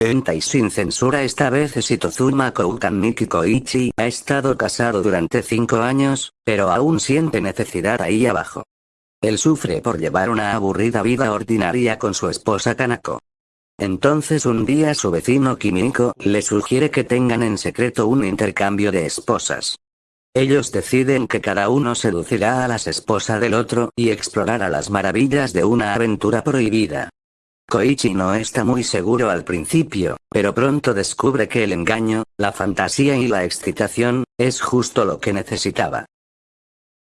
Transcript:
Enta y sin censura esta vez es Itozuma Koukan Miki Koichi ha estado casado durante 5 años, pero aún siente necesidad ahí abajo. Él sufre por llevar una aburrida vida ordinaria con su esposa Kanako. Entonces un día su vecino Kimiko le sugiere que tengan en secreto un intercambio de esposas. Ellos deciden que cada uno seducirá a las esposas del otro y explorará las maravillas de una aventura prohibida. Koichi no está muy seguro al principio, pero pronto descubre que el engaño, la fantasía y la excitación, es justo lo que necesitaba.